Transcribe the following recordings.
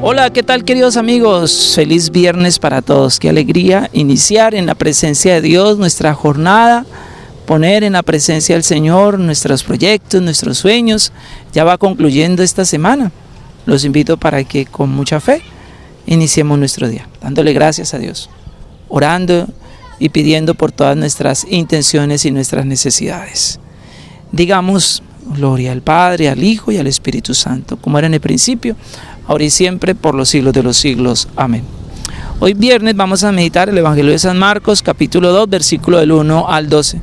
Hola, ¿qué tal queridos amigos? Feliz viernes para todos. Qué alegría iniciar en la presencia de Dios nuestra jornada, poner en la presencia del Señor nuestros proyectos, nuestros sueños. Ya va concluyendo esta semana. Los invito para que con mucha fe iniciemos nuestro día, dándole gracias a Dios, orando y pidiendo por todas nuestras intenciones y nuestras necesidades. Digamos, gloria al Padre, al Hijo y al Espíritu Santo, como era en el principio, ahora y siempre, por los siglos de los siglos. Amén. Hoy viernes vamos a meditar el Evangelio de San Marcos, capítulo 2, versículo del 1 al 12.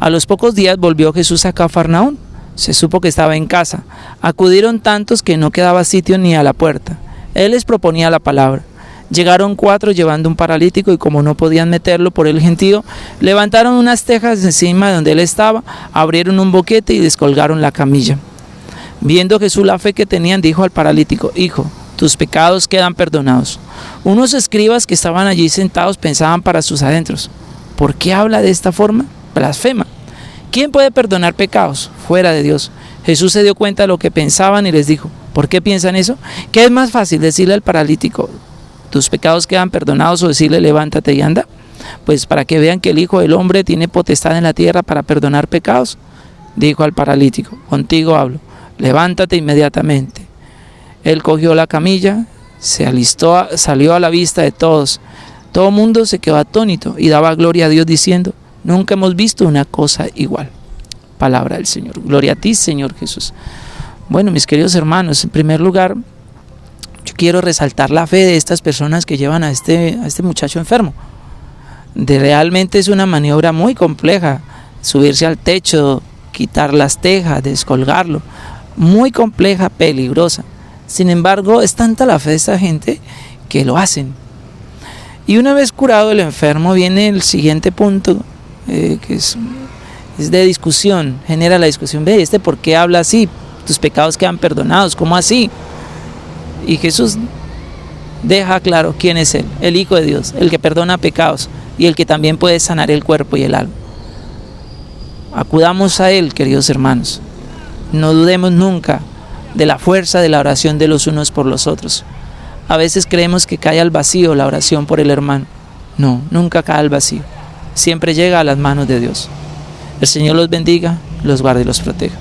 A los pocos días volvió Jesús a Cafarnaún. Se supo que estaba en casa. Acudieron tantos que no quedaba sitio ni a la puerta. Él les proponía la palabra. Llegaron cuatro llevando un paralítico y como no podían meterlo por el gentío, levantaron unas tejas encima de donde él estaba, abrieron un boquete y descolgaron la camilla. Viendo Jesús la fe que tenían, dijo al paralítico, Hijo, tus pecados quedan perdonados. Unos escribas que estaban allí sentados pensaban para sus adentros, ¿por qué habla de esta forma? Blasfema. ¿Quién puede perdonar pecados? Fuera de Dios. Jesús se dio cuenta de lo que pensaban y les dijo, ¿por qué piensan eso? ¿Qué es más fácil decirle al paralítico, tus pecados quedan perdonados o decirle, levántate y anda? Pues para que vean que el Hijo del Hombre tiene potestad en la tierra para perdonar pecados, dijo al paralítico, contigo hablo levántate inmediatamente. Él cogió la camilla, se alistó, salió a la vista de todos. Todo mundo se quedó atónito y daba gloria a Dios diciendo, nunca hemos visto una cosa igual. Palabra del Señor. Gloria a ti, Señor Jesús. Bueno, mis queridos hermanos, en primer lugar, yo quiero resaltar la fe de estas personas que llevan a este, a este muchacho enfermo. De realmente es una maniobra muy compleja, subirse al techo, quitar las tejas, descolgarlo muy compleja, peligrosa. Sin embargo, es tanta la fe de esta gente que lo hacen. Y una vez curado el enfermo, viene el siguiente punto, eh, que es, es, de discusión, genera la discusión, ve, ¿este por qué habla así? Tus pecados quedan perdonados, ¿cómo así? Y Jesús deja claro quién es Él, el Hijo de Dios, el que perdona pecados y el que también puede sanar el cuerpo y el alma. Acudamos a Él, queridos hermanos. No dudemos nunca de la fuerza de la oración de los unos por los otros. A veces creemos que cae al vacío la oración por el hermano. No, nunca cae al vacío. Siempre llega a las manos de Dios. El Señor los bendiga, los guarde y los proteja.